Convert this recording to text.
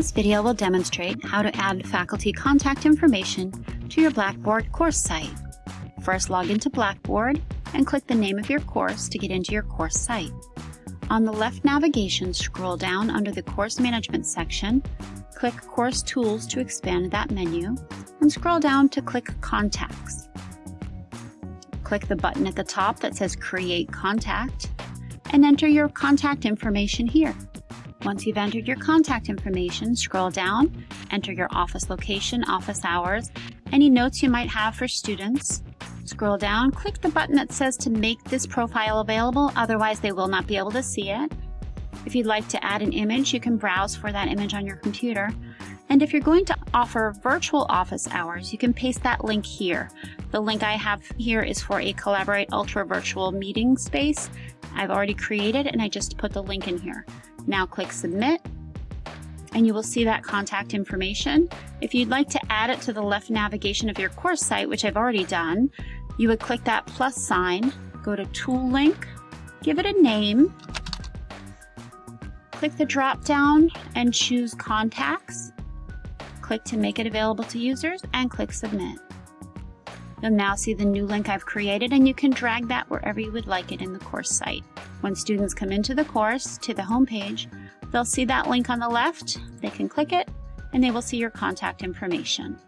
This video will demonstrate how to add faculty contact information to your Blackboard course site. First log into Blackboard and click the name of your course to get into your course site. On the left navigation, scroll down under the Course Management section, click Course Tools to expand that menu, and scroll down to click Contacts. Click the button at the top that says Create Contact, and enter your contact information here. Once you've entered your contact information, scroll down, enter your office location, office hours, any notes you might have for students. Scroll down, click the button that says to make this profile available, otherwise they will not be able to see it. If you'd like to add an image, you can browse for that image on your computer. And if you're going to offer virtual office hours, you can paste that link here. The link I have here is for a Collaborate Ultra virtual meeting space. I've already created and I just put the link in here. Now click Submit and you will see that contact information. If you'd like to add it to the left navigation of your course site, which I've already done, you would click that plus sign, go to Tool Link, give it a name, click the drop down and choose Contacts, click to make it available to users, and click Submit. You'll now see the new link I've created and you can drag that wherever you would like it in the course site. When students come into the course, to the home page, they'll see that link on the left, they can click it, and they will see your contact information.